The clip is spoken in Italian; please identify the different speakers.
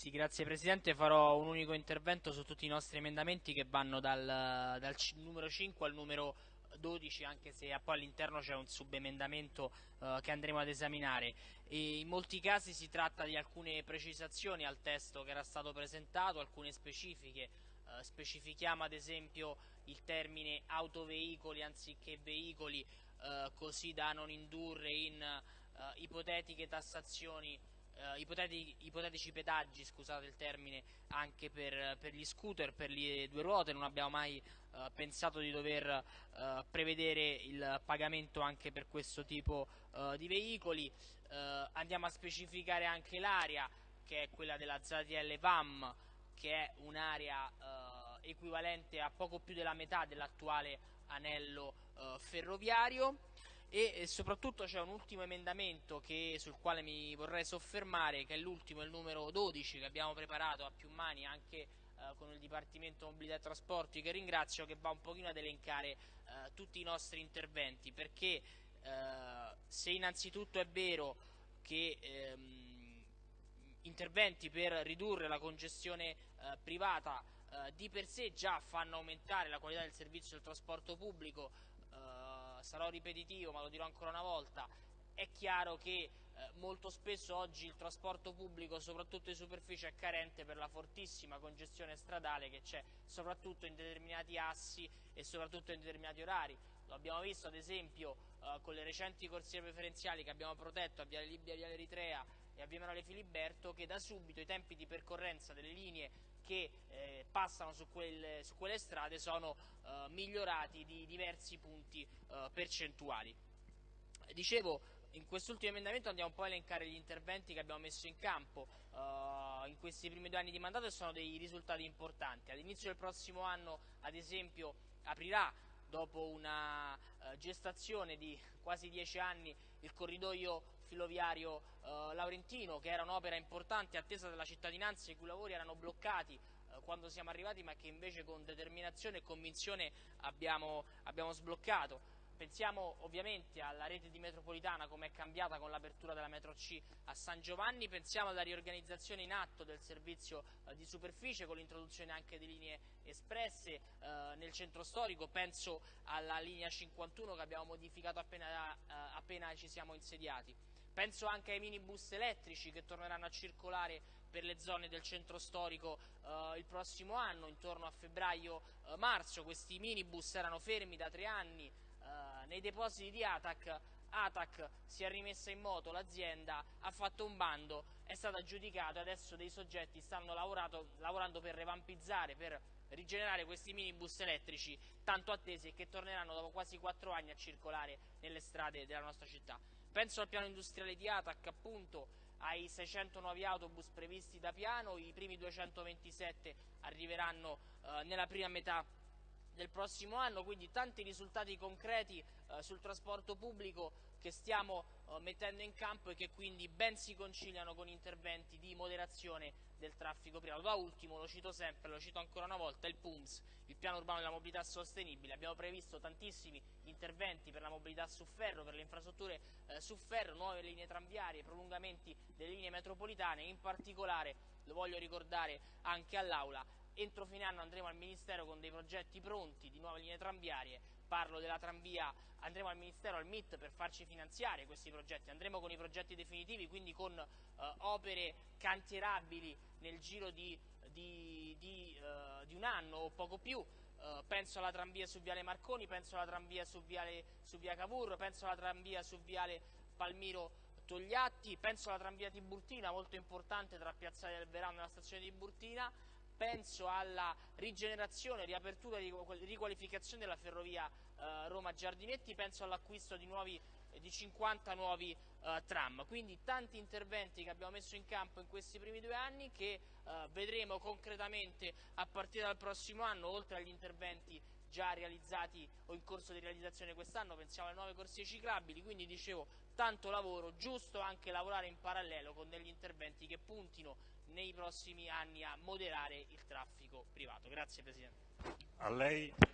Speaker 1: Sì, grazie Presidente. Farò un unico intervento su tutti i nostri emendamenti che vanno dal, dal numero 5 al numero 12, anche se poi all'interno c'è un subemendamento uh, che andremo ad esaminare. E in molti casi si tratta di alcune precisazioni al testo che era stato presentato, alcune specifiche. Uh, specifichiamo ad esempio il termine autoveicoli anziché veicoli, uh, così da non indurre in ipotetiche tassazioni eh, ipotetici, ipotetici, pedaggi, scusate il termine, anche per, per, gli scooter, per le due ruote, non abbiamo mai eh, pensato di dover eh, prevedere il pagamento anche per questo tipo eh, di veicoli, eh, andiamo a specificare anche l'area che è quella della ZTL VAM, che è un'area eh, equivalente a poco più della metà dell'attuale anello ferroviario e soprattutto c'è un ultimo emendamento che, sul quale mi vorrei soffermare che è l'ultimo, il numero 12 che abbiamo preparato a più mani anche eh, con il Dipartimento Mobilità e Trasporti che ringrazio che va un pochino ad elencare eh, tutti i nostri interventi. Perché eh, se innanzitutto è vero che ehm, interventi per ridurre la congestione eh, privata eh, di per sé già fanno aumentare la qualità del servizio del trasporto pubblico sarò ripetitivo ma lo dirò ancora una volta, è chiaro che eh, molto spesso oggi il trasporto pubblico, soprattutto di superficie, è carente per la fortissima congestione stradale che c'è soprattutto in determinati assi e soprattutto in determinati orari. Lo abbiamo visto ad esempio eh, con le recenti corsie preferenziali che abbiamo protetto a Viale Libia, Viale Eritrea e a Via Emanuele Filiberto che da subito i tempi di percorrenza delle linee che eh, passano su quelle, su quelle, strade sono eh, migliorati di diversi punti eh, percentuali. Dicevo, in quest'ultimo emendamento andiamo un po' a elencare gli interventi che abbiamo messo in campo uh, in questi primi due anni di mandato e sono dei risultati importanti. All'inizio del prossimo anno, ad esempio, aprirà dopo una uh, gestazione di quasi dieci anni il corridoio filoviario uh, Laurentino, che era un'opera importante attesa dalla cittadinanza i cui lavori erano bloccati quando siamo arrivati ma che invece con determinazione e convinzione abbiamo, abbiamo sbloccato. Pensiamo ovviamente alla rete di metropolitana come è cambiata con l'apertura della metro C a San Giovanni, pensiamo alla riorganizzazione in atto del servizio eh, di superficie con l'introduzione anche di linee espresse eh, nel centro storico, penso alla linea 51 che abbiamo modificato appena, eh, appena ci siamo insediati. Penso anche ai minibus elettrici che torneranno a circolare per le zone del centro storico eh, il prossimo anno, intorno a febbraio-marzo. Questi minibus erano fermi da tre anni, eh, nei depositi di ATAC, ATAC si è rimessa in moto, l'azienda ha fatto un bando, è aggiudicato e adesso dei soggetti stanno lavorando per revampizzare, per rigenerare questi minibus elettrici tanto attesi e che torneranno dopo quasi quattro anni a circolare nelle strade della nostra città. Penso al piano industriale di ATAC, appunto, ai 600 nuovi autobus previsti da piano, i primi 227 arriveranno eh, nella prima metà del prossimo anno, quindi tanti risultati concreti eh, sul trasporto pubblico che stiamo eh, mettendo in campo e che quindi ben si conciliano con interventi di moderazione del traffico privato. Da ultimo, lo cito sempre, lo cito ancora una volta, il PUMS, il piano urbano della mobilità sostenibile. Abbiamo previsto tantissimi interventi per la mobilità su ferro, per le infrastrutture eh, su ferro, nuove linee tranviarie, prolungamenti delle linee metropolitane, in particolare, lo voglio ricordare anche all'Aula, entro fine anno andremo al Ministero con dei progetti pronti di nuove linee tranviarie, parlo della tranvia, andremo al Ministero, al MIT per farci finanziare questi progetti, andremo con i progetti definitivi, quindi con eh, opere cantierabili nel giro di, di, di, eh, di un anno o poco più, uh, penso alla tranvia su Viale Marconi, penso alla tranvia su, Viale, su Via Cavour, penso alla tranvia su Viale Palmiro Togliatti, penso alla tranvia Tiburtina, molto importante tra Piazzale del Verano e la stazione Tiburtina, penso alla rigenerazione, riapertura e riqualificazione della ferrovia eh, Roma-Giardinetti, penso all'acquisto di, di 50 nuovi eh, tram. Quindi tanti interventi che abbiamo messo in campo in questi primi due anni che eh, vedremo concretamente a partire dal prossimo anno, oltre agli interventi già realizzati o in corso di realizzazione quest'anno, pensiamo alle nuove corsie ciclabili, quindi dicevo tanto lavoro, giusto anche lavorare in parallelo con degli interventi che puntino nei prossimi anni a moderare il traffico privato. Grazie Presidente.